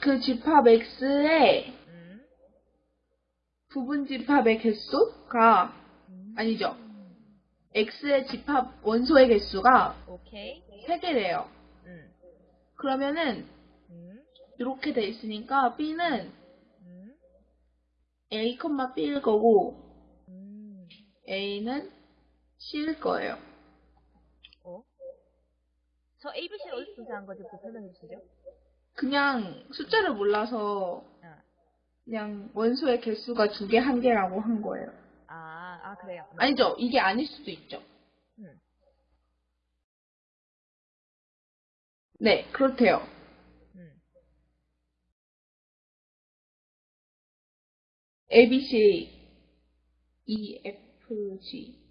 그 집합 x의 음. 부분 집합의 개수가 음. 아니죠. x의 집합 원소의 개수가 오케이. 3개래요. 음. 그러면은 음. 이렇게 돼 있으니까 b는 음. a, b일 거고 음. a는 c일 거예요. 어? 저 ABC를 어디서 분석한 거지? 그 설명해 주시죠. 그냥 숫자를 몰라서 아. 그냥 원소의 개수가 두 개, 한 개라고 한 거예요. 아, 아, 그래요. 네. 아니죠. 이게 아닐 수도 있죠. 음. 네, 그렇대요. 음. A, B, C, E, F, G.